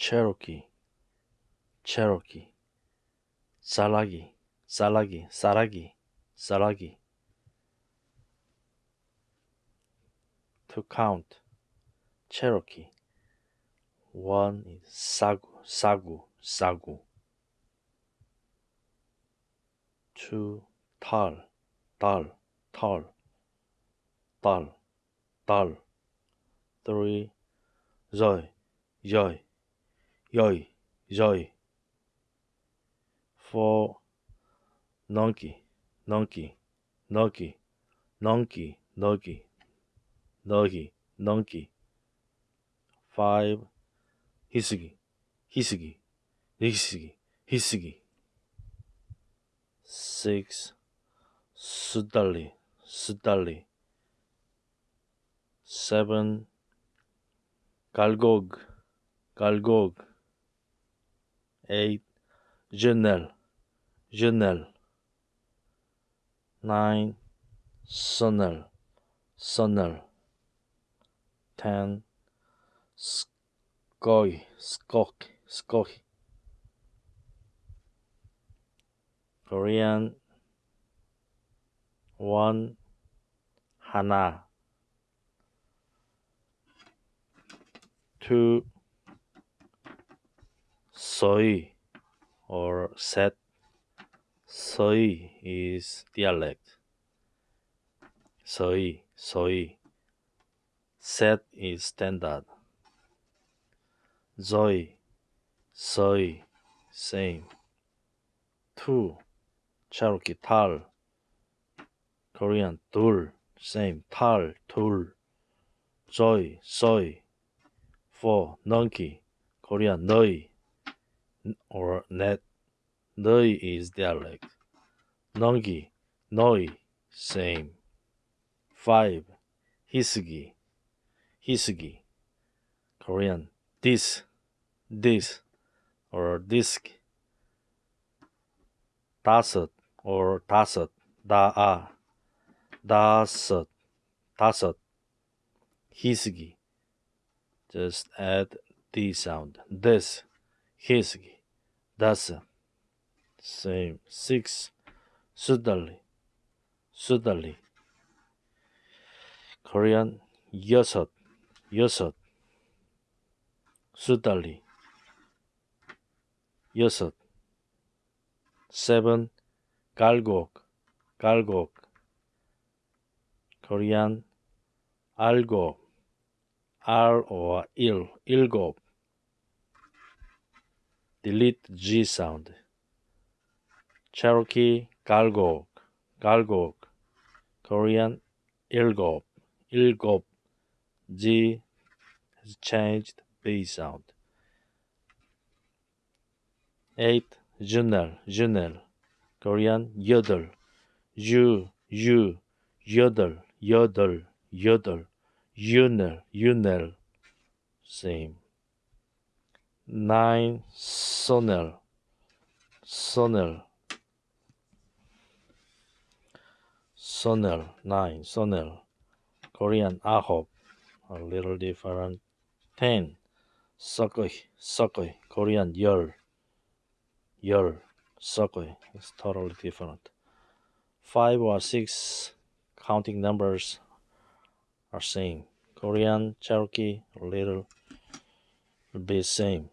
Cherokee, Cherokee, Salagi, Salagi, Saragi, Salagi. To count, Cherokee. One is Sagu, Sagu, Sagu. Two, Tal, Tal, Tal, Tal, Tal. Three, Zoy, Yoy, yoi, joy. For donkey, donkey, donkey, donkey, donkey, donkey, donkey. Five 히스기, 히스기, 히스기, 히스기. Six 수달리, 수달리. Seven 갈곡, 갈곡. 8 Genel Genel 9 Sonel. Sonel. 10 Skoy Skok. Skok Korean. 1 Hana. 2 Soy or set. Soy is dialect. Soy, soy. Set is standard. Zoe, soy, same. Two, Cherokee tal. Korean tul, same. Tal, tul. Joy, soy. Four, Nonki, Korean noi, or net Noi is dialect. Nongi, Noi, same. 5. Hisugi, Hisugi. Korean, this, this, or disk. Dasut, or dasut, daa, dasut, dasut. Hisugi. Just add the sound. This. 희스기, 다섯. Same. Six, 수달리, 수달리. Korean, 여섯, 여섯. 수달리. 여섯. Seven, 갈곡, 갈곡. Korean, 알고, R il, 일곱. delete G sound. Cherokee galgok, galgok, Korean ilgop, ilgop. G has changed B sound. 8. Junel, Junel, Korean yodel, you, you, yodel, yodel, yodel, Junel, Junel, same. 9. Sonel, Sonel. Sonel, 9. Sonel. Korean, ahop. A little different. 10. Sokoi, Sokoi. Korean, 열. 열. Sokoi. It's totally different. 5 or 6 counting numbers are same. Korean, Cherokee, little be same.